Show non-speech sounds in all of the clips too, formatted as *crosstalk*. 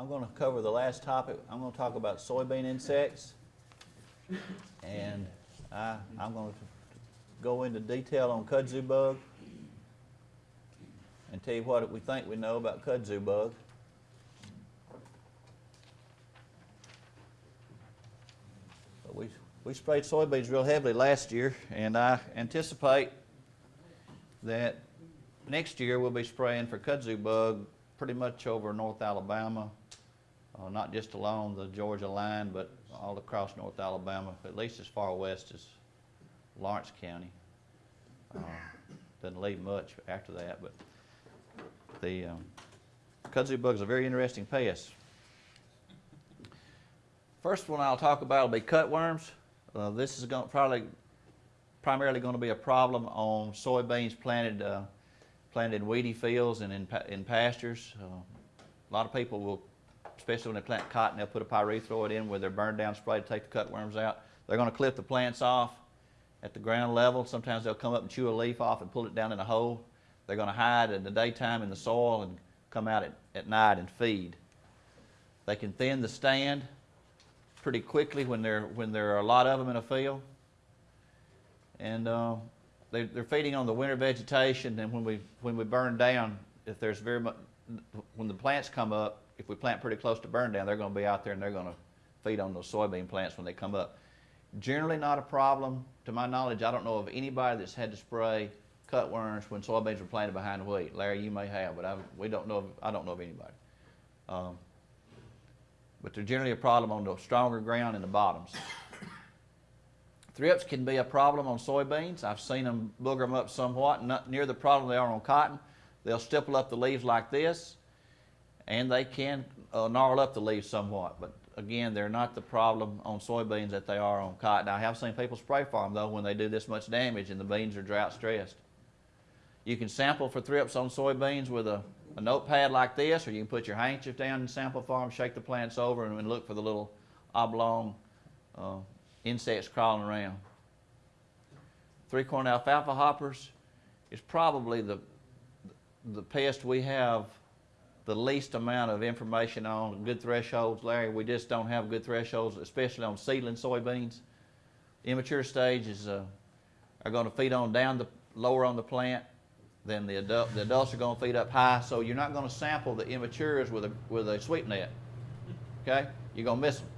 I'm going to cover the last topic. I'm going to talk about soybean insects. And I, I'm going to go into detail on kudzu bug and tell you what we think we know about kudzu bug. But we, we sprayed soybeans real heavily last year, and I anticipate that next year we'll be spraying for kudzu bug pretty much over North Alabama, uh, not just along the Georgia line, but all across North Alabama, at least as far west as Lawrence County. Uh, doesn't leave much after that, but the um, kudzu bug is a very interesting pest. First one I'll talk about will be cutworms. Uh, this is going probably primarily going to be a problem on soybeans planted uh, planted in weedy fields and in, pa in pastures. Uh, a lot of people will, especially when they plant cotton, they'll put a pyrethroid in with their burn down spray to take the cutworms out. They're going to clip the plants off at the ground level. Sometimes they'll come up and chew a leaf off and pull it down in a hole. They're going to hide in the daytime in the soil and come out at, at night and feed. They can thin the stand pretty quickly when there when there are a lot of them in a field. And uh, they, they're feeding on the winter vegetation. And when we when we burn down, if there's very much when the plants come up, if we plant pretty close to burn down, they're going to be out there and they're going to feed on those soybean plants when they come up. Generally not a problem. To my knowledge, I don't know of anybody that's had to spray cutworms when soybeans were planted behind wheat. Larry, you may have, but I, we don't know. Of, I don't know of anybody. Um, but they're generally a problem on the stronger ground in the bottoms. Thrips can be a problem on soybeans. I've seen them booger them up somewhat, not near the problem they are on cotton. They'll stipple up the leaves like this, and they can uh, gnarl up the leaves somewhat. But again, they're not the problem on soybeans that they are on cotton. I have seen people spray them though when they do this much damage and the beans are drought stressed. You can sample for thrips on soybeans with a, a notepad like this, or you can put your handkerchief down and sample them, shake the plants over, and, and look for the little oblong uh, insects crawling around. Three-corn alfalfa hoppers is probably the, the pest we have the least amount of information on, good thresholds. Larry, we just don't have good thresholds, especially on seedling soybeans. Immature stages uh, are going to feed on down the lower on the plant than the adult. The adults are going to feed up high, so you're not going to sample the immatures with a with a sweep net. Okay, you're going to miss them.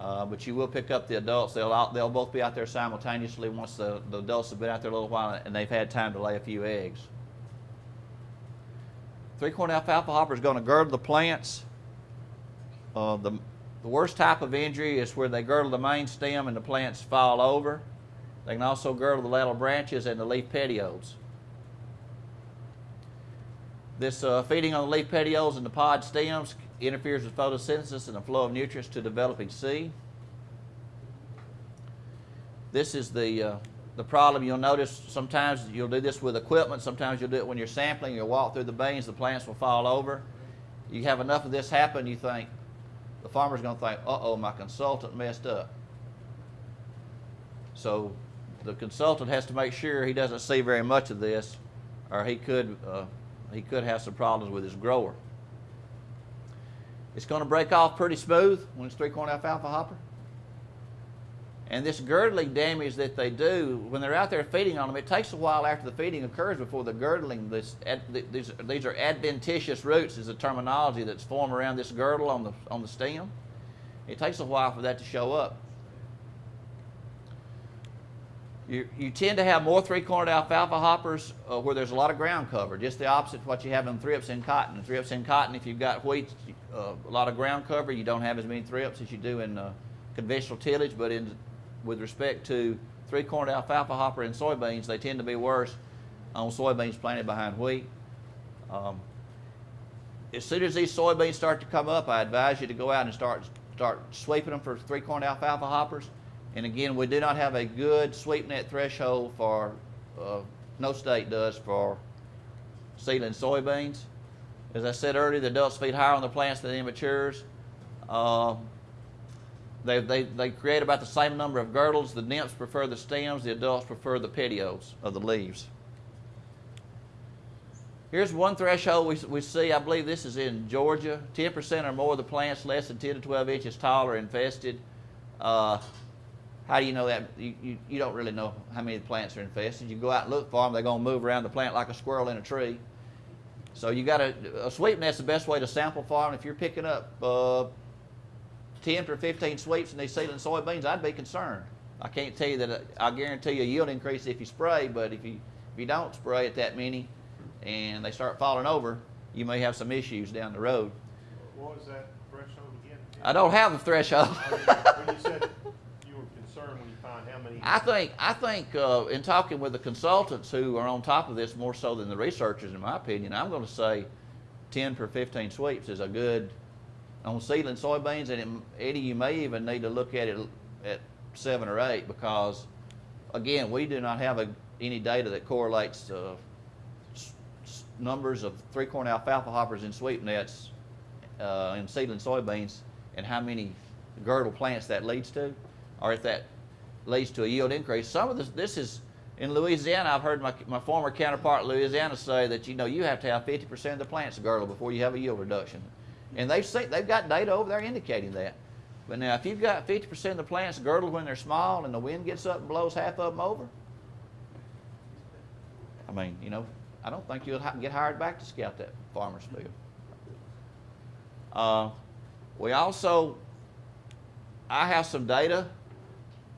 Uh, but you will pick up the adults. They'll out, they'll both be out there simultaneously once the, the adults have been out there a little while and they've had time to lay a few eggs. Three-corn alfalfa hopper is going to girdle the plants. Uh, the, the worst type of injury is where they girdle the main stem and the plants fall over. They can also girdle the lateral branches and the leaf petioles. This uh, feeding on the leaf petioles and the pod stems interferes with photosynthesis and the flow of nutrients to developing seed. This is the, uh, the problem. You'll notice sometimes you'll do this with equipment. Sometimes you'll do it when you're sampling. You'll walk through the beans, the plants will fall over. You have enough of this happen, you think, the farmer's going to think, uh-oh, my consultant messed up. So the consultant has to make sure he doesn't see very much of this or he could, uh, he could have some problems with his grower. It's going to break off pretty smooth when it's three-corn alfalfa hopper. And this girdling damage that they do, when they're out there feeding on them, it takes a while after the feeding occurs before the girdling, this, these, these are adventitious roots is the terminology that's formed around this girdle on the, on the stem. It takes a while for that to show up. You, you tend to have more three-cornered alfalfa hoppers uh, where there's a lot of ground cover, just the opposite of what you have in thrips in cotton. Thrips in cotton, if you've got wheat, uh, a lot of ground cover, you don't have as many thrips as you do in uh, conventional tillage, but in, with respect to three-cornered alfalfa hopper and soybeans, they tend to be worse on soybeans planted behind wheat. Um, as soon as these soybeans start to come up, I advise you to go out and start, start sweeping them for three-cornered alfalfa hoppers. And again, we do not have a good sweep net threshold for, uh, no state does for seedling soybeans. As I said earlier, the adults feed higher on the plants than the immatures. Uh, they, they, they create about the same number of girdles. The nymphs prefer the stems. The adults prefer the petioles of the leaves. Here's one threshold we, we see, I believe this is in Georgia. 10% or more of the plants less than 10 to 12 inches tall are infested. Uh, how do you know that? You, you, you don't really know how many plants are infested. You go out and look for them, they're going to move around the plant like a squirrel in a tree. So you got to, a sweep net's the best way to sample for them. If you're picking up uh, 10 to 15 sweeps in these seedling soybeans, I'd be concerned. I can't tell you that, uh, I guarantee you a yield increase if you spray, but if you, if you don't spray at that many, and they start falling over, you may have some issues down the road. What was that threshold again? I don't have a threshold. When you said you were concerned when you find how many. I think I think uh, in talking with the consultants who are on top of this more so than the researchers, in my opinion, I'm going to say 10 per 15 sweeps is a good on seedling soybeans, and it, Eddie, you may even need to look at it at seven or eight because, again, we do not have a, any data that correlates uh, numbers of three corn alfalfa hoppers in sweep nets uh, in seedling soybeans and how many girdle plants that leads to, or if that leads to a yield increase. Some of this, this is in Louisiana. I've heard my, my former counterpart in Louisiana say that you know you have to have 50% of the plants girdle before you have a yield reduction, and they've seen, they've got data over there indicating that. But now, if you've got 50% of the plants girdled when they're small and the wind gets up and blows half of them over, I mean, you know, I don't think you'll get hired back to scout that farmer's field. Uh, we also, I have some data,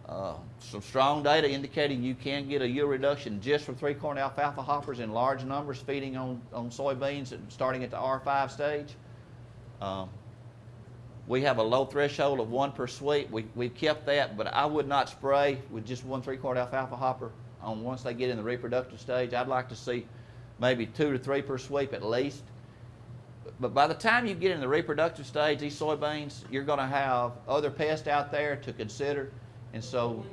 uh, some strong data indicating you can get a yield reduction just from three corn alfalfa hoppers in large numbers feeding on, on soybeans and starting at the R5 stage. Um, we have a low threshold of one per sweep. We, we've kept that, but I would not spray with just one three corn alfalfa hopper on once they get in the reproductive stage. I'd like to see maybe two to three per sweep at least. But by the time you get in the reproductive stage, these soybeans, you're going to have other pests out there to consider. And so,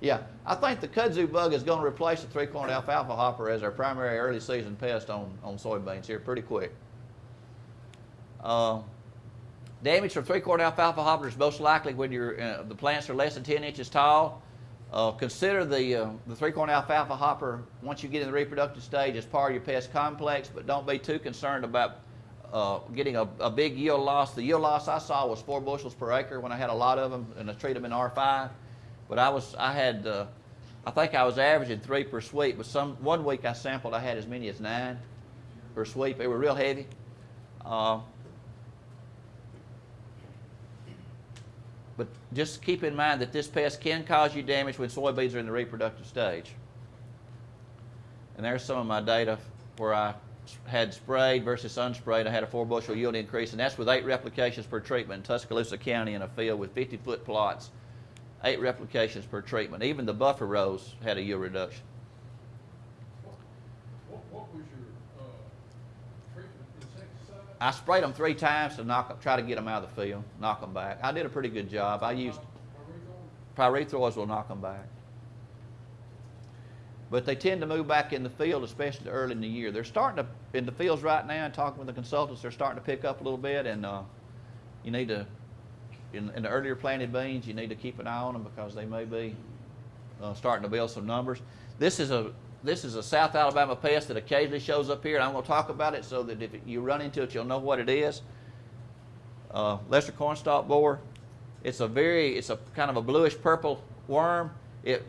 yeah, I think the kudzu bug is going to replace the three corn alfalfa hopper as our primary early season pest on, on soybeans here pretty quick. Uh, damage from three corn alfalfa hopper is most likely when uh, the plants are less than 10 inches tall. Uh, consider the, uh, the three corn alfalfa hopper once you get in the reproductive stage as part of your pest complex, but don't be too concerned about uh, getting a, a big yield loss. The yield loss I saw was four bushels per acre when I had a lot of them and I treat them in R5. But I was I had uh, I think I was averaging three per sweep. But some one week I sampled I had as many as nine per sweep. They were real heavy. Uh, But just keep in mind that this pest can cause you damage when soybeans are in the reproductive stage. And there's some of my data where I had sprayed versus unsprayed. I had a four bushel yield increase, and that's with eight replications per treatment in Tuscaloosa County in a field with 50 foot plots. Eight replications per treatment. Even the buffer rows had a yield reduction. What, what was your, uh, treatment insecticide? I sprayed them three times to knock, try to get them out of the field, knock them back. I did a pretty good job. I used pyrethroids will knock them back. But they tend to move back in the field, especially early in the year. They're starting to, in the fields right now, and talking with the consultants, they're starting to pick up a little bit, and uh, you need to, in, in the earlier planted beans, you need to keep an eye on them because they may be uh, starting to build some numbers. This is a this is a South Alabama pest that occasionally shows up here, and I'm going to talk about it so that if you run into it, you'll know what it is. Uh, lesser cornstalk borer. It's a very, it's a kind of a bluish purple worm. It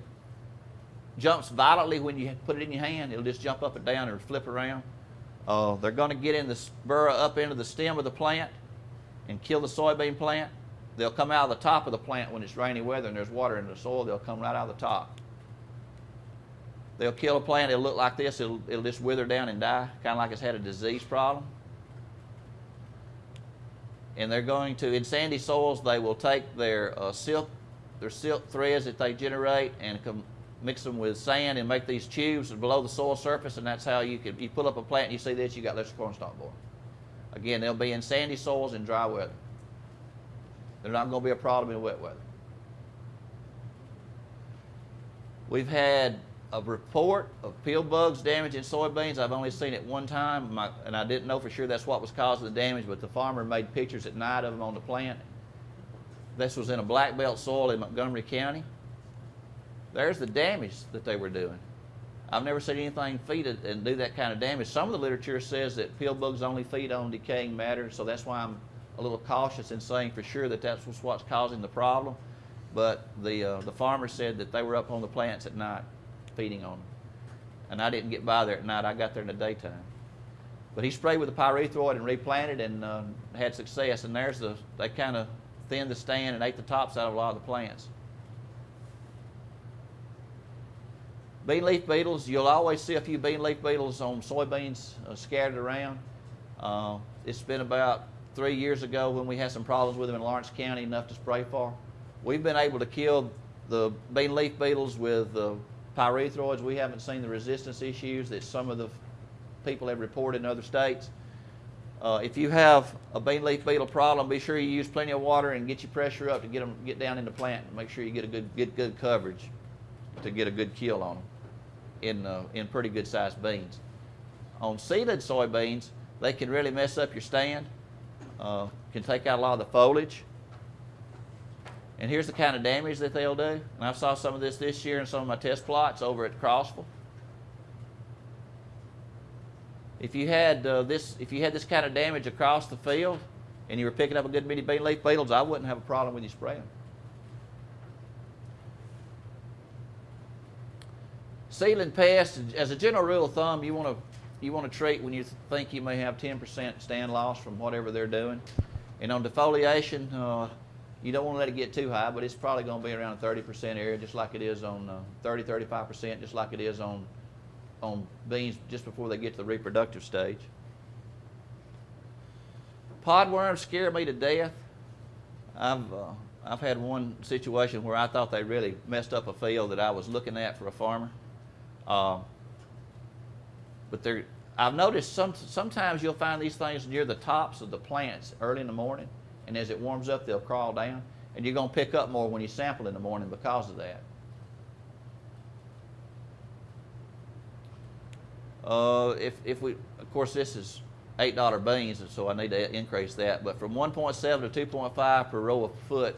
jumps violently when you put it in your hand. It'll just jump up and down or flip around. Uh, they're going to get in the burrow up into the stem of the plant and kill the soybean plant. They'll come out of the top of the plant when it's rainy weather and there's water in the soil. They'll come right out of the top. They'll kill a plant. It'll look like this. It'll, it'll just wither down and die, kind of like it's had a disease problem. And they're going to, in sandy soils, they will take their uh, silk, their silk threads that they generate and mix them with sand and make these tubes below the soil surface. And that's how you can, you pull up a plant and you see this, you got lesser cornstalk borer. Again, they'll be in sandy soils in dry weather. They're not going to be a problem in wet weather. We've had a report of pill bugs damaging soybeans. I've only seen it one time, and I didn't know for sure that's what was causing the damage, but the farmer made pictures at night of them on the plant. This was in a black belt soil in Montgomery County. There's the damage that they were doing. I've never seen anything feed and do that kind of damage. Some of the literature says that pill bugs only feed on decaying matter, so that's why I'm a little cautious in saying for sure that that's what's- causing the problem. But the, uh, the farmer said that they were up on the plants at night feeding on them. And I didn't get by there at night, I got there in the daytime. But he sprayed with the pyrethroid and replanted and uh, had success. And there's the, they kind of thinned the stand and ate the tops out of a lot of the plants. Bean leaf beetles, you'll always see a few bean leaf beetles on soybeans uh, scattered around. Uh, it's been about three years ago when we had some problems with them in Lawrence County, enough to spray for. We've been able to kill the bean leaf beetles with uh, pyrethroids. We haven't seen the resistance issues that some of the people have reported in other states. Uh, if you have a bean leaf beetle problem, be sure you use plenty of water and get your pressure up to get them get down in the plant and make sure you get a good good good coverage to get a good kill on them in uh, in pretty good sized beans. On seeded soybeans, they can really mess up your stand. Uh, can take out a lot of the foliage. And here's the kind of damage that they'll do. And I saw some of this this year in some of my test plots over at Crossville. If you had uh, this, if you had this kind of damage across the field, and you were picking up a good many bean leaf beetles, I wouldn't have a problem with you spraying. Seedling pests, as a general rule of thumb, you want to you want to treat when you think you may have 10% stand loss from whatever they're doing. And on defoliation, uh, you don't want to let it get too high, but it's probably going to be around a 30% area, just like it is on uh, 30, 35%, just like it is on on beans just before they get to the reproductive stage. Podworms scare me to death. I've uh, I've had one situation where I thought they really messed up a field that I was looking at for a farmer. Uh, but they're, I've noticed some, sometimes you'll find these things near the tops of the plants early in the morning, and as it warms up, they'll crawl down, and you're going to pick up more when you sample in the morning because of that. Uh, if, if we, of course, this is eight dollar beans, and so I need to increase that. But from 1.7 to 2.5 per row of foot,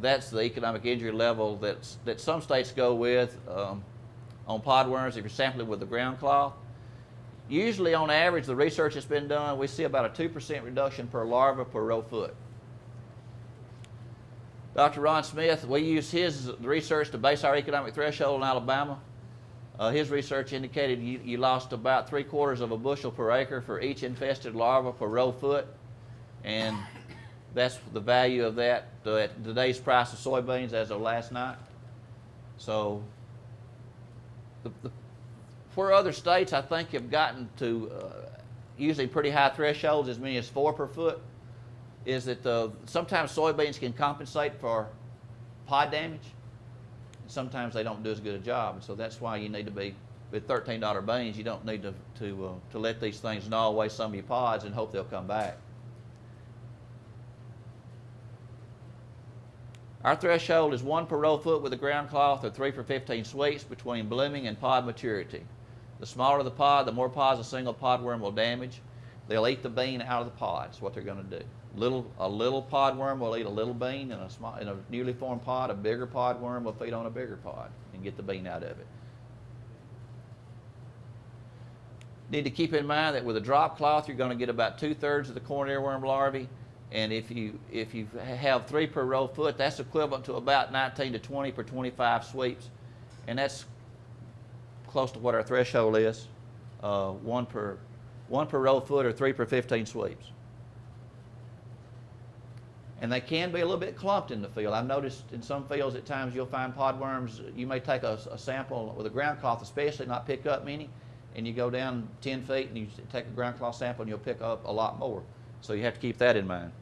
that's the economic injury level that's, that some states go with um, on podworms. If you're sampling with the ground cloth, usually on average, the research that's been done, we see about a 2% reduction per larva per row foot. Dr. Ron Smith, we use his research to base our economic threshold in Alabama. Uh, his research indicated you, you lost about three quarters of a bushel per acre for each infested larva per row foot. And that's the value of that uh, at today's price of soybeans as of last night. So, the, the, where other states I think have gotten to uh, using pretty high thresholds, as many as four per foot, is that uh, sometimes soybeans can compensate for pod damage sometimes they don't do as good a job. And so that's why you need to be with $13 beans. You don't need to to uh, to let these things gnaw away some of your pods and hope they'll come back. Our threshold is one per row foot with a ground cloth or three for 15 sweeps between blooming and pod maturity. The smaller the pod, the more pods a single podworm will damage. They'll eat the bean out of the pod. That's what they're going to do. Little, a little podworm will eat a little bean in a, small, in a newly formed pod. A bigger podworm will feed on a bigger pod and get the bean out of it. Need to keep in mind that with a drop cloth, you're going to get about two-thirds of the corn earworm larvae. And if you, if you have three per row foot, that's equivalent to about 19 to 20 per 25 sweeps. And that's close to what our threshold is, uh, one, per, one per row foot or three per 15 sweeps. And they can be a little bit clumped in the field. I've noticed in some fields at times you'll find podworms, you may take a, a sample with a ground cloth especially, not pick up many, and you go down 10 feet and you take a ground cloth sample and you'll pick up a lot more. So you have to keep that in mind.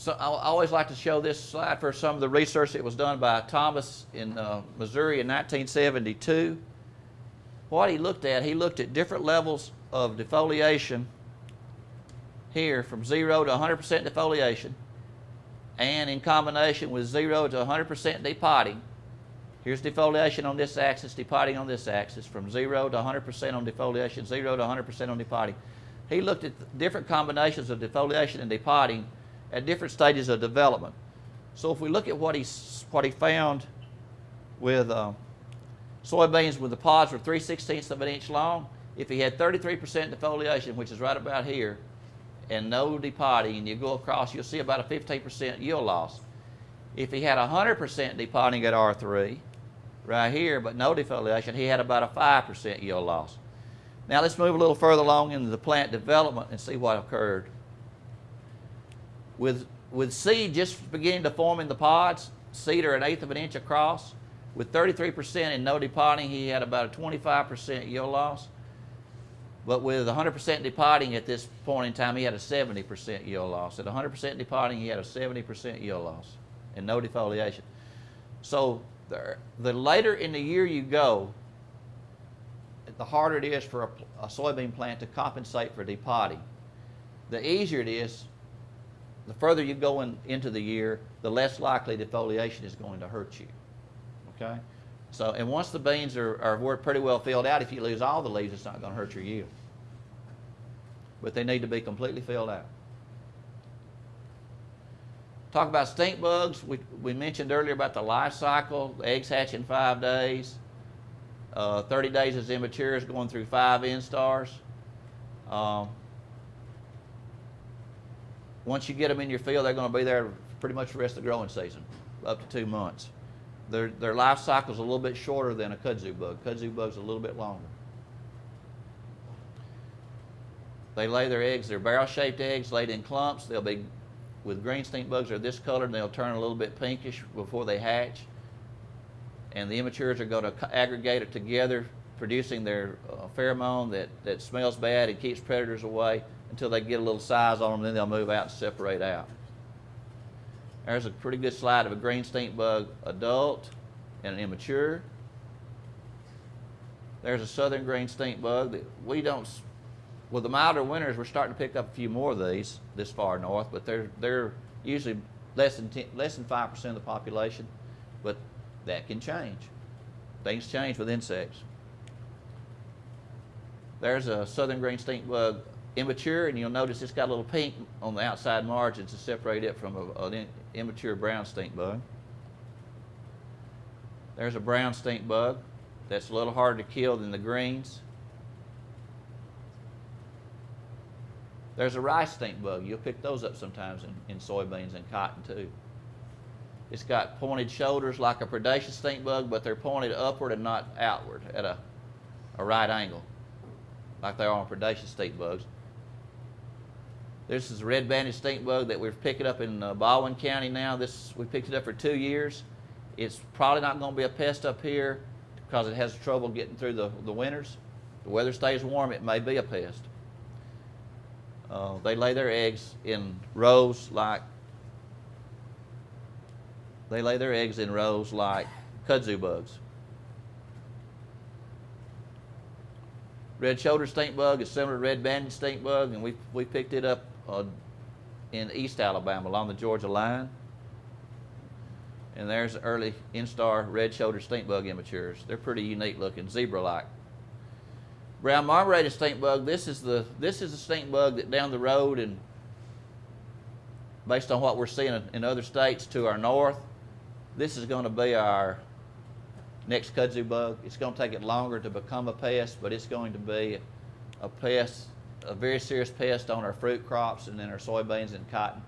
So I always like to show this slide for some of the research that was done by Thomas in uh, Missouri in 1972. What he looked at, he looked at different levels of defoliation here from zero to 100% defoliation and in combination with zero to 100% depotting. Here's defoliation on this axis, depotting on this axis, from zero to 100% on defoliation, zero to 100% on depotting. He looked at different combinations of defoliation and depotting at different stages of development. So if we look at what he, what he found with uh, Soybeans with the pods were 3 16ths of an inch long. If he had 33% defoliation, which is right about here, and no depotting, and you go across, you'll see about a 15% yield loss. If he had 100% depotting at R3, right here, but no defoliation, he had about a 5% yield loss. Now let's move a little further along into the plant development and see what occurred. With, with seed just beginning to form in the pods, seed are an eighth of an inch across, with 33% and no depotting, he had about a 25% yield loss. But with 100% depotting at this point in time, he had a 70% yield loss. At 100% depotting, he had a 70% yield loss and no defoliation. So the, the later in the year you go, the harder it is for a, a soybean plant to compensate for depotting. The easier it is, the further you go in, into the year, the less likely defoliation is going to hurt you. Okay? So, and once the beans are, are pretty well filled out, if you lose all the leaves, it's not going to hurt your yield. But they need to be completely filled out. Talk about stink bugs. We, we mentioned earlier about the life cycle. The eggs hatch in five days. Uh, 30 days as immature is going through five instars. Um, once you get them in your field, they're going to be there pretty much the rest of the growing season, up to two months. Their, their life cycle is a little bit shorter than a kudzu bug. Kudzu bug's a little bit longer. They lay their eggs, they're barrel-shaped eggs laid in clumps. They'll be, with green stink bugs, they're this color and they'll turn a little bit pinkish before they hatch. And the immatures are going to aggregate it together, producing their uh, pheromone that, that smells bad and keeps predators away until they get a little size on them, then they'll move out and separate out. There's a pretty good slide of a green stink bug adult and an immature. There's a southern green stink bug that we don't, with the milder winters, we're starting to pick up a few more of these this far north, but they're, they're usually less than 10, less than 5% of the population, but that can change. Things change with insects. There's a southern green stink bug immature, and you'll notice it's got a little pink on the outside margins to separate it from a, an immature brown stink bug. There's a brown stink bug that's a little harder to kill than the greens. There's a rice stink bug. You'll pick those up sometimes in, in soybeans and cotton too. It's got pointed shoulders like a predaceous stink bug, but they're pointed upward and not outward at a, a right angle, like they are on predaceous stink bugs. This is a red banded stink bug that we're picking up in uh, Baldwin County now. This we picked it up for two years. It's probably not going to be a pest up here because it has trouble getting through the, the winters. The weather stays warm, it may be a pest. Uh, they lay their eggs in rows like they lay their eggs in rows like kudzu bugs. Red shoulder stink bug is similar to red banded stink bug, and we we picked it up uh, in East Alabama along the Georgia line. And there's early instar red-shouldered stink bug immatures. They're pretty unique looking, zebra-like. Brown marmorated stink bug. This is the this is the stink bug that down the road and based on what we're seeing in- in other states to our north, this is going to be our next kudzu bug. It's going to take it longer to become a pest, but it's going to be a pest, a very serious pest on our fruit crops and then our soybeans and cotton.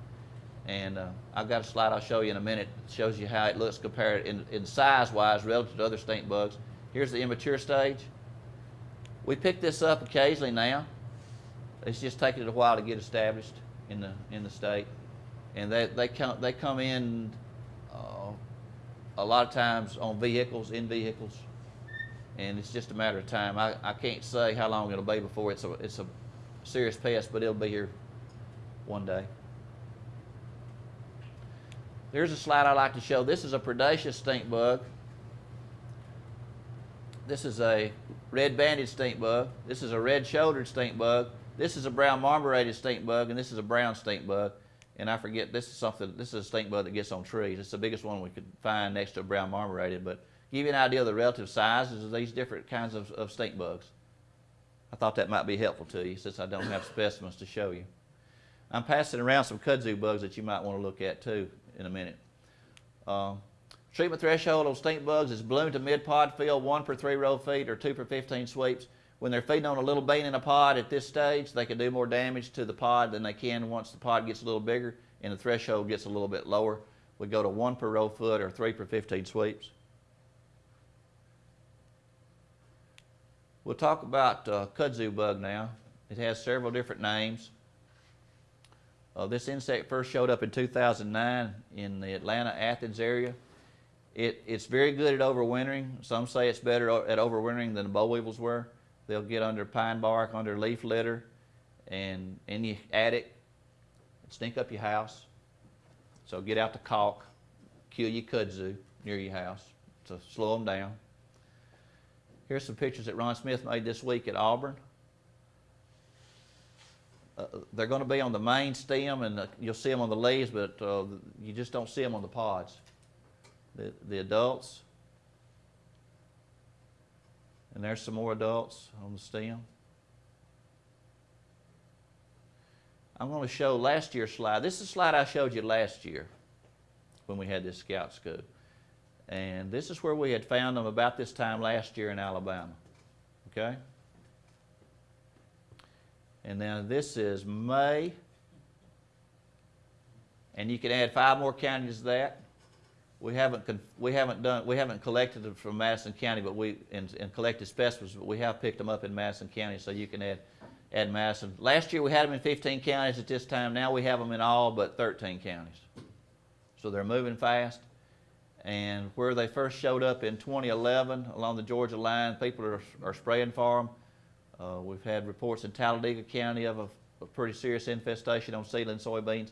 And uh, I've got a slide I'll show you in a minute. It shows you how it looks compared in, in size-wise relative to other stink bugs. Here's the immature stage. We pick this up occasionally now. It's just taking it a while to get established in the in the state, and they they come they come in uh, a lot of times on vehicles in vehicles, and it's just a matter of time. I, I can't say how long it'll be before it's a it's a serious pest, but it'll be here one day. There's a slide I like to show. This is a predaceous stink bug. This is a red banded stink bug. This is a red shouldered stink bug. This is a brown marmorated stink bug, and this is a brown stink bug. And I forget, this is something, this is a stink bug that gets on trees. It's the biggest one we could find next to a brown marmorated. But give you an idea of the relative sizes of these different kinds of, of stink bugs. I thought that might be helpful to you since I don't have specimens to show you. I'm passing around some kudzu bugs that you might want to look at too in a minute. Um, Treatment threshold on stink bugs is bloom to mid-pod field, one per three row feet or two per 15 sweeps. When they're feeding on a little bean in a pod at this stage, they can do more damage to the pod than they can once the pod gets a little bigger and the threshold gets a little bit lower. We go to one per row foot or three per 15 sweeps. We'll talk about uh, kudzu bug now. It has several different names. Uh, this insect first showed up in 2009 in the Atlanta, Athens area. It, it's very good at overwintering. Some say it's better at overwintering than the boll weevils were. They'll get under pine bark, under leaf litter, and in the attic, stink up your house. So get out the caulk, kill your kudzu near your house to slow them down. Here's some pictures that Ron Smith made this week at Auburn. Uh, they're going to be on the main stem, and uh, you'll see them on the leaves, but uh, you just don't see them on the pods. The, the adults, and there's some more adults on the stem. I'm going to show last year's slide. This is the slide I showed you last year when we had this scout school. And this is where we had found them about this time last year in Alabama. Okay? And then this is May. And you can add five more counties to that. We haven't, we haven't done, we haven't collected them from Madison County, but we, and, and collected specimens, but we have picked them up in Madison County, so you can add, add Madison. Last year we had them in fifteen counties at this time, now we have them in all but thirteen counties. So they're moving fast. And where they first showed up in 2011 along the Georgia line, people are, are spraying for them. Uh, we've had reports in Talladega County of a, a pretty serious infestation on seedling soybeans.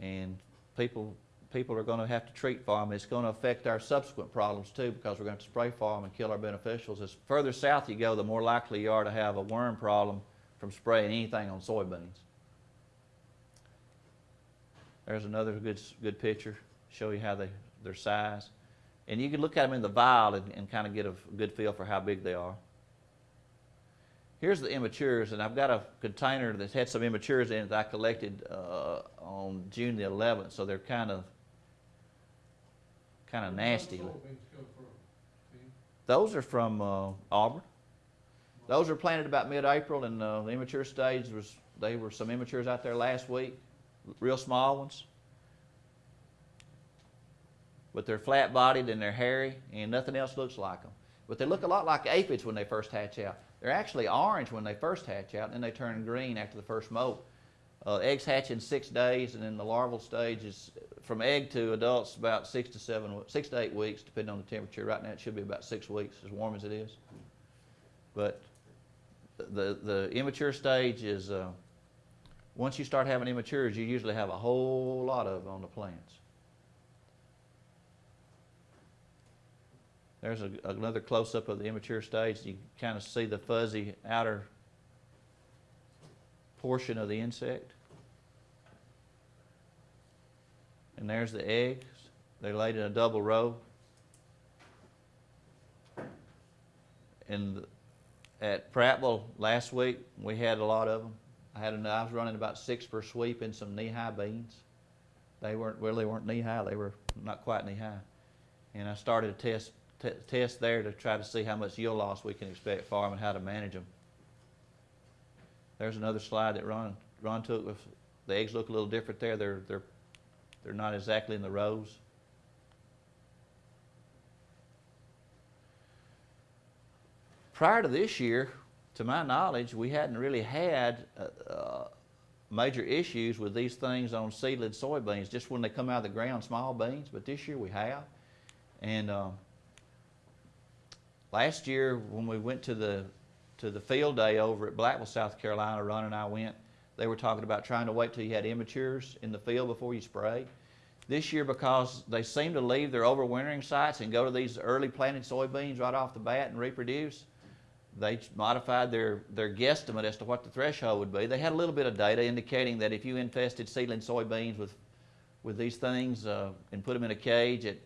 And people, people are going to have to treat for them. It's going to affect our subsequent problems too because we're going to spray for them and kill our beneficials. As further south you go, the more likely you are to have a worm problem from spraying anything on soybeans. There's another good, good picture, show you how they, their size. And you can look at them in the vial and, and kind of get a good feel for how big they are. Here's the immatures, and I've got a container that's had some immatures in it that I collected uh, on June the 11th, so they're kind of kind of nasty. Where do soybeans come from, Those are from uh, Auburn. Those are planted about mid-April, and uh, the immature stage was they were some immatures out there last week, real small ones. But they're flat-bodied and they're hairy, and nothing else looks like them. But they look a lot like aphids when they first hatch out. They're actually orange when they first hatch out, and then they turn green after the first molt. Uh, eggs hatch in six days, and then the larval stage is from egg to adults about six to seven, six to eight weeks, depending on the temperature. Right now, it should be about six weeks, as warm as it is. But the the immature stage is uh, once you start having immatures, you usually have a whole lot of on the plants. There's a, another close-up of the immature stage. You kind of see the fuzzy outer portion of the insect. And there's the eggs. They're laid in a double row. And at Prattville last week, we had a lot of them. I had I was running about six per sweep in some knee-high beans. They weren't really weren't knee-high. They were not quite knee-high. And I started a test test there to try to see how much yield loss we can expect for them and how to manage them. There's another slide that Ron Ron took. With, the eggs look a little different there. They're they're they're not exactly in the rows. Prior to this year, to my knowledge, we hadn't really had uh, uh, major issues with these things on seedling soybeans, just when they come out of the ground, small beans. But this year we have. And um, last year, when we went to the to the field day over at Blackville, South Carolina, Ron and I went. They were talking about trying to wait till you had immatures in the field before you spray. This year, because they seem to leave their overwintering sites and go to these early planted soybeans right off the bat and reproduce, they modified their, their guesstimate as to what the threshold would be. They had a little bit of data indicating that if you infested seedling soybeans with, with these things uh, and put them in a cage at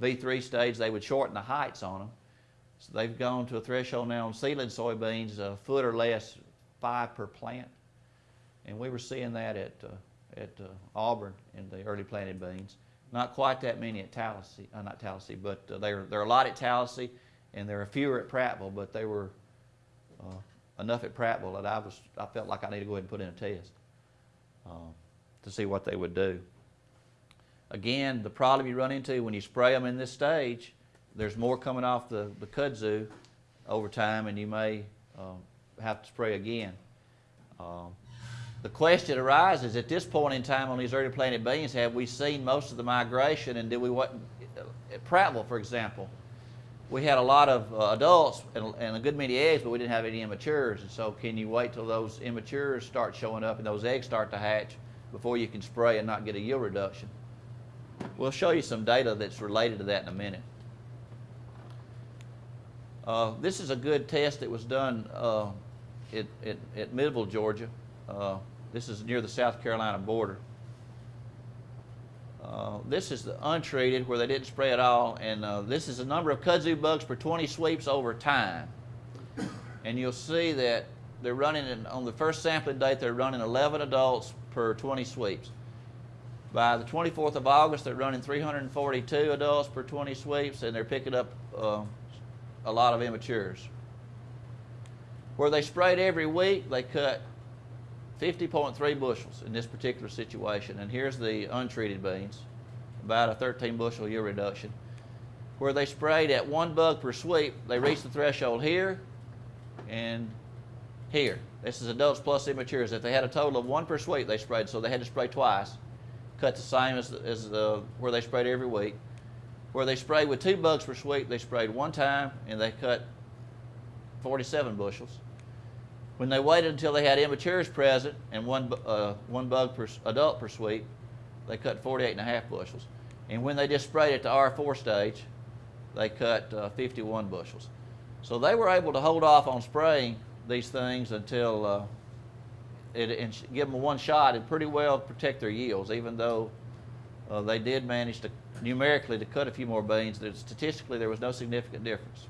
V3 stage, they would shorten the heights on them. So they've gone to a threshold now on seedling soybeans, a foot or less, five per plant. And we were seeing that at, uh, at uh, Auburn in the early planted beans. Not quite that many at Tallahassee, uh, not Tallahassee, but uh, there are a lot at Tallahassee, and there are fewer at Prattville, but they were uh, enough at Prattville that I was, I felt like I needed to go ahead and put in a test uh, to see what they would do. Again, the problem you run into when you spray them in this stage, there's more coming off the, the kudzu over time, and you may um, have to spray again. Um, the question arises at this point in time on these early planted beans, have we seen most of the migration, and did we what at Prattville, for example? We had a lot of uh, adults and, and a good many eggs, but we didn't have any immatures. And so, can you wait till those immatures start showing up and those eggs start to hatch before you can spray and not get a yield reduction? We'll show you some data that's related to that in a minute. Uh, this is a good test that was done uh, at, at, at Midville, Georgia. Uh, this is near the South Carolina border. Uh, this is the untreated where they didn't spray at all, and uh, this is the number of kudzu bugs per 20 sweeps over time. And you'll see that they're running, in, on the first sampling date, they're running 11 adults per 20 sweeps. By the 24th of August, they're running 342 adults per 20 sweeps, and they're picking up uh, a lot of immatures. Where they sprayed every week, they cut 50.3 bushels in this particular situation. And here's the untreated beans, about a 13 bushel yield reduction. Where they sprayed at one bug per sweep, they reached the threshold here and here. This is adults plus immatures. If they had a total of one per sweep, they sprayed, so they had to spray twice. Cut the same as, as the, where they sprayed every week. Where they sprayed with two bugs per sweep, they sprayed one time and they cut 47 bushels. When they waited until they had immatures present and one, uh, one bug per adult per sweep, they cut 48 and a half bushels. And when they just sprayed at the R4 stage, they cut uh, 51 bushels. So they were able to hold off on spraying these things until uh, it, and give them one shot and pretty well protect their yields, even though uh, they did manage to numerically to cut a few more beans. Statistically, there was no significant difference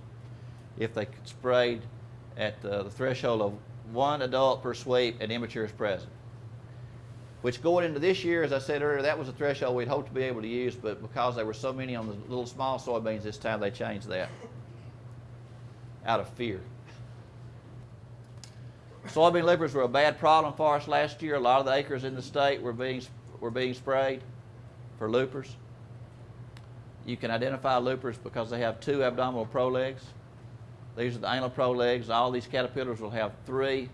if they sprayed at uh, the threshold of one adult per sweep and immature is present. Which going into this year, as I said earlier, that was a threshold we'd hoped to be able to use, but because there were so many on the little small soybeans this time, they changed that *laughs* out of fear. Soybean loopers were a bad problem for us last year. A lot of the acres in the state were being were being sprayed for loopers. You can identify loopers because they have two abdominal prolegs. These are the anal prolegs. All these caterpillars will have three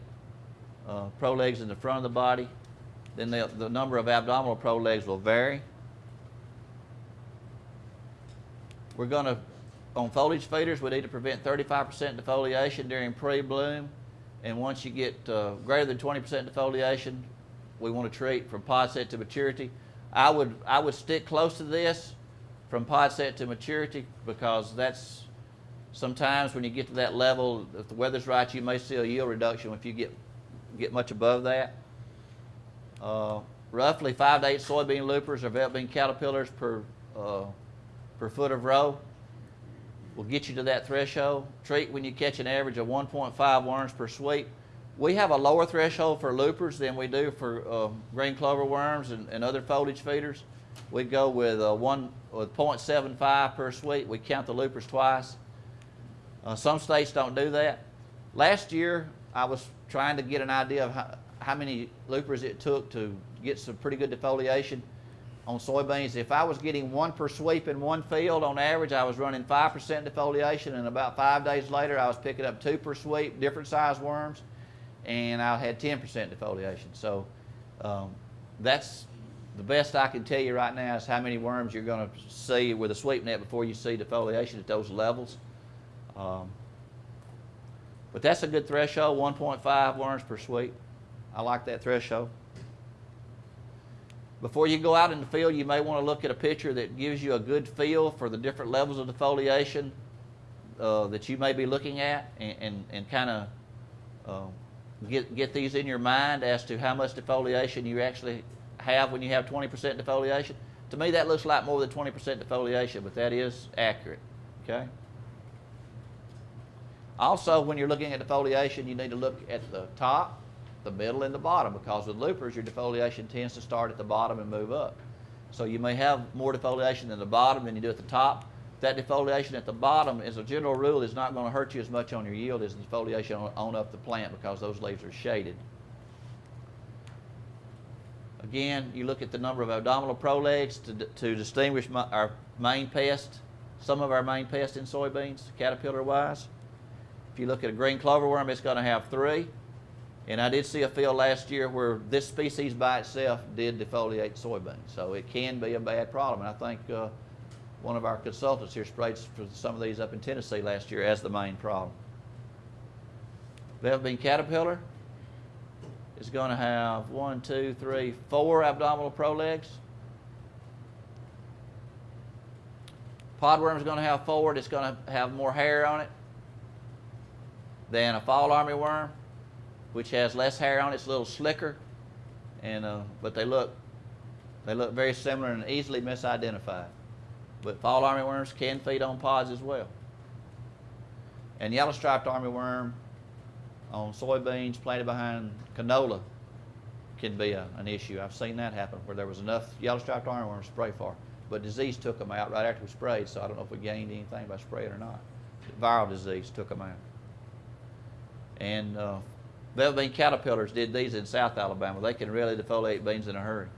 uh, prolegs in the front of the body. Then the, number of abdominal prolegs will vary. We're going to, on foliage feeders, we need to prevent 35% defoliation during pre-bloom. And once you get uh, greater than 20% defoliation, we want to treat from pod set to maturity. I would, I would stick close to this from pod set to maturity because that's sometimes when you get to that level, if the weather's right, you may see a yield reduction if you get, get much above that. Uh, roughly five to eight soybean loopers or bean caterpillars per, uh, per foot of row will get you to that threshold. Treat when you catch an average of 1.5 worms per sweep. We have a lower threshold for loopers than we do for uh, green clover worms and, and other foliage feeders. We go with uh, one with 0.75 per sweep. We count the loopers twice. Uh, some states don't do that. Last year, I was trying to get an idea of how, how many loopers it took to get some pretty good defoliation on soybeans. If I was getting one per sweep in one field on average, I was running 5% defoliation, and about five days later, I was picking up two per sweep, different size worms, and I had 10% defoliation. So um, that's the best I can tell you right now is how many worms you're going to see with a sweep net before you see defoliation at those levels. Um, but that's a good threshold, 1.5 worms per sweep. I like that threshold. Before you go out in the field, you may want to look at a picture that gives you a good feel for the different levels of defoliation uh, that you may be looking at and, and, and kind of uh, get, get these in your mind as to how much defoliation you actually have when you have 20% defoliation. To me, that looks like more than 20% defoliation, but that is accurate. Okay? Also, when you're looking at defoliation, you need to look at the top the middle and the bottom because with loopers, your defoliation tends to start at the bottom and move up. So you may have more defoliation in the bottom than you do at the top. That defoliation at the bottom, as a general rule, is not going to hurt you as much on your yield as the defoliation on, up the plant because those leaves are shaded. Again, you look at the number of abdominal prolegs to, to distinguish my, our main pest, some of our main pests in soybeans, caterpillar-wise. If you look at a green cloverworm, it's going to have three. And I did see a field last year where this species by itself did defoliate soybeans. So it can be a bad problem. And I think uh, one of our consultants here sprayed some of these up in Tennessee last year as the main problem. Velvet bean caterpillar is going to have one, two, three, four abdominal prolegs. Podworm is going to have four. It's going to have more hair on it than a fall armyworm, which has less hair on it. It's a little slicker, and uh, but they look they look very similar and easily misidentified. But fall armyworms can feed on pods as well. And yellow striped armyworm on soybeans planted behind canola can be a, an issue. I've seen that happen where there was enough yellow striped armyworm to spray for, but disease took them out right after we sprayed. So I don't know if we gained anything by spraying or not. Viral disease took them out. And uh, velvet bean caterpillars did these in South Alabama. They can really defoliate beans in a hurry.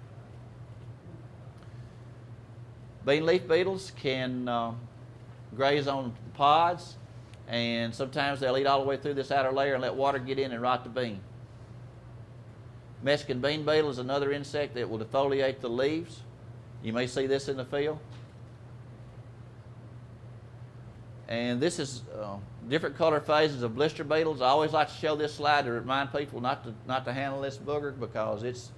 Bean leaf beetles can uh, graze on pods, and sometimes they'll eat all the way through this outer layer and let water get in and rot the bean. Mexican bean beetle is another insect that will defoliate the leaves. You may see this in the field. And this is uh, different color phases of blister beetles. I always like to show this slide to remind people not to not to handle this booger because it's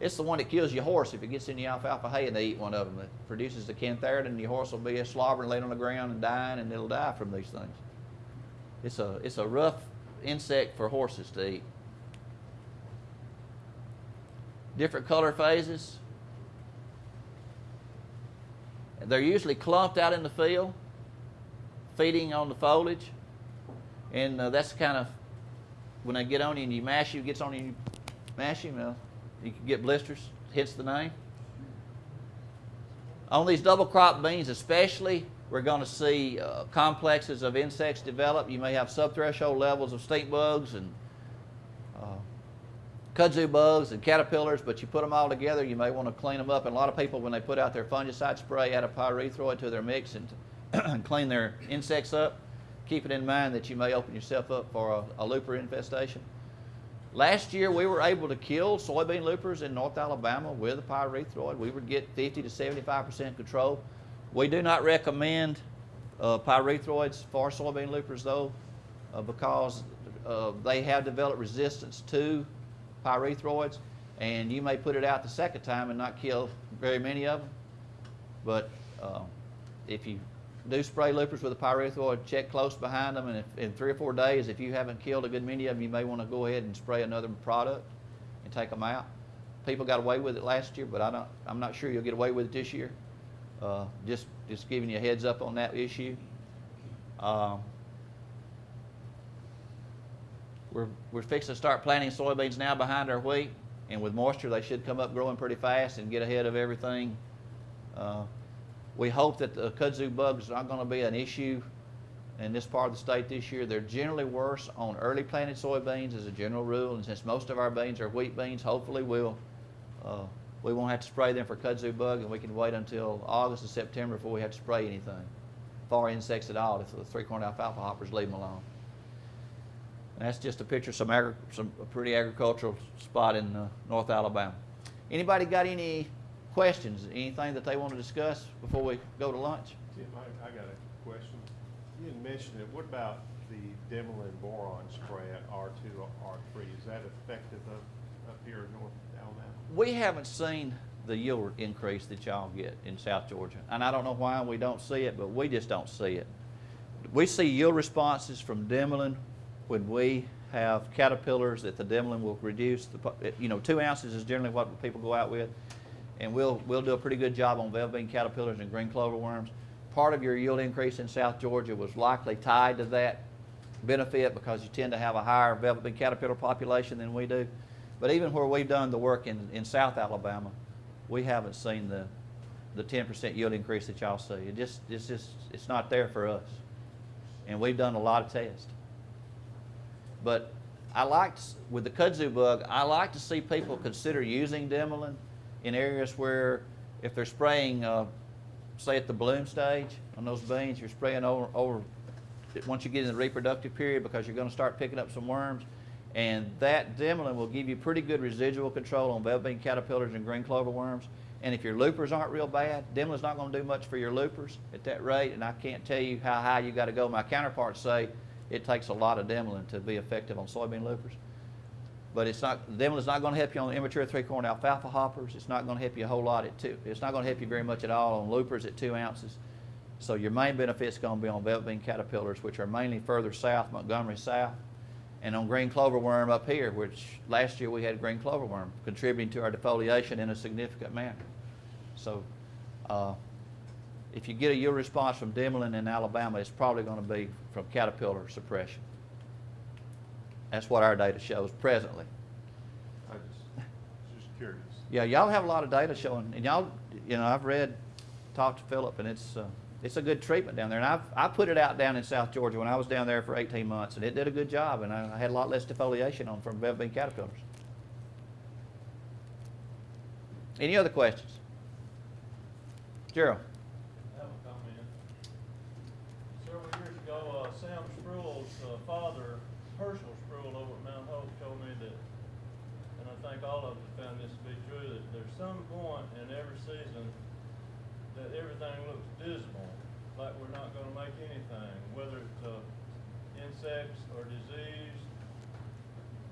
it's the one that kills your horse if it gets in the alfalfa hay and they eat one of them. It produces the cantharidin and your horse will be a slobbering, laid on the ground and dying, and it'll die from these things. It's a it's a rough insect for horses to eat. Different color phases. They're usually clumped out in the field, feeding on the foliage, and uh, that's kind of when they get on you and you mash you, gets on you, you mash him. Uh, you can get blisters. Hits the name. On these double crop beans, especially, we're going to see uh, complexes of insects develop. You may have subthreshold levels of stink bugs and uh, kudzu bugs and caterpillars, but you put them all together, you may want to clean them up. And a lot of people, when they put out their fungicide spray, add a pyrethroid to their mix and *clears throat* clean their insects up. Keep it in mind that you may open yourself up for a, a looper infestation. Last year, we were able to kill soybean loopers in North Alabama with a pyrethroid. We would get 50 to 75% control. We do not recommend uh, pyrethroids for soybean loopers, though, uh, because uh, they have developed resistance to pyrethroids, and you may put it out the second time and not kill very many of them. But uh, if you do spray loopers with a pyrethroid, check close behind them, and if, in three or four days, if you haven't killed a good many of them, you may want to go ahead and spray another product and take them out. People got away with it last year, but I don't, I'm not sure you'll get away with it this year. Uh, just, just giving you a heads up on that issue. Um, we're, we're fixing to start planting soybeans now behind our wheat, and with moisture, they should come up growing pretty fast and get ahead of everything. Uh, we hope that the kudzu bugs are not going to be an issue in this part of the state this year. They're generally worse on early planted soybeans as a general rule, and since most of our beans are wheat beans, hopefully we'll uh, we won't have to spray them for kudzu bug, and we can wait until August or September before we have to spray anything for insects at all if the three-corn alfalfa hoppers leave them alone. And that's just a picture of some, agri- some a pretty agricultural spot in uh, North Alabama. Anybody got any questions? Anything that they want to discuss before we go to lunch? Tim, I, I got a question. You didn't mention it. What about the Dimilin boron spray at R two, or R three? Is that effective up, up here in North Alabama? We haven't seen the yield increase that y'all get in South Georgia. And I don't know why we don't see it, but we just don't see it. We see yield responses from Dimilin when we have caterpillars that the Dimilin will reduce. The, you know, two ounces is generally what people go out with. And we'll, we'll do a pretty good job on velvet bean caterpillars and green clover worms. Part of your yield increase in South Georgia was likely tied to that benefit because you tend to have a higher velvet bean caterpillar population than we do. But even where we've done the work in, in South Alabama, we haven't seen the, the ten percent yield increase that y'all see. It just, it's just, it's not there for us. And we've done a lot of tests. But I like, with the kudzu bug, I like to see people consider using Dimilin in areas where if they're spraying, uh, say at the bloom stage on those beans, you're spraying over, over, once you get in the reproductive period because you're gonna start picking up some worms. And that Dimilin will give you pretty good residual control on velvet bean caterpillars and green clover worms. And if your loopers aren't real bad, Dimilin's not gonna do much for your loopers at that rate, and I can't tell you how high you gotta go. My counterparts say it takes a lot of Dimilin to be effective on soybean loopers. But it's not, Dimilin's not gonna help you on immature three-corn alfalfa hoppers. It's not gonna help you a whole lot at two. It's not gonna help you very much at all on loopers at two ounces. So your main benefit is gonna be on velvet bean caterpillars, which are mainly further south, Montgomery South, and on green clover worm up here, which last year we had green clover worm contributing to our defoliation in a significant manner. So, uh, if you get a yield response from Dimilin in Alabama, it's probably gonna be from caterpillar suppression. That's what our data shows presently. I just, just curious. Yeah, y'all have a lot of data showing, and y'all, you know, I've read, talked to Philip, and it's, uh, it's a good treatment down there. And I've, I put it out down in South Georgia when I was down there for eighteen months, and it did a good job, and I, I had a lot less defoliation on from velvet bean caterpillars. Any other questions? Gerald? I have a comment. Several years ago, uh, Sam Spruill's uh, father, Herschel Spruill over at Mount Hope, told me that, and I think all of us found this to be true, that there's some point in every season that everything looks dismal, like we're not gonna make anything, whether it's, uh, insects or disease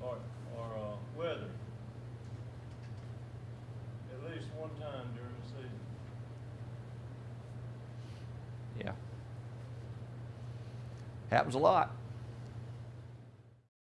or, or, uh, weather. At least one time during the season. Yeah. Happens a lot.